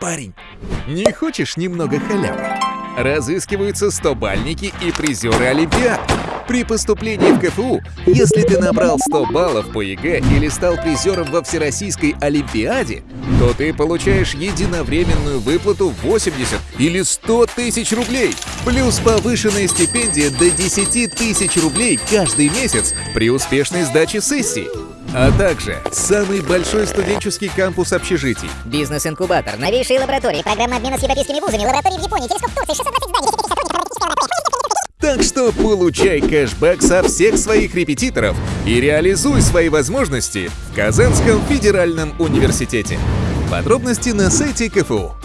Парень, не хочешь немного халявы? Разыскиваются 100-бальники и призеры Олимпиад. При поступлении в КФУ, если ты набрал 100 баллов по ЕГЭ или стал призером во Всероссийской Олимпиаде, то ты получаешь единовременную выплату 80 или 100 тысяч рублей, плюс повышенная стипендия до 10 тысяч рублей каждый месяц при успешной сдаче сессии. А также самый большой студенческий кампус общежитий. Бизнес-инкубатор, новейшие лаборатории, Программа обмена с европейскими вузами, лаборатории в Японии, телескоп в Турции, 620 зданий, 10 тысяч сотрудников, Так что получай кэшбэк со всех своих репетиторов и реализуй свои возможности в Казанском федеральном университете. Подробности на сайте КФУ.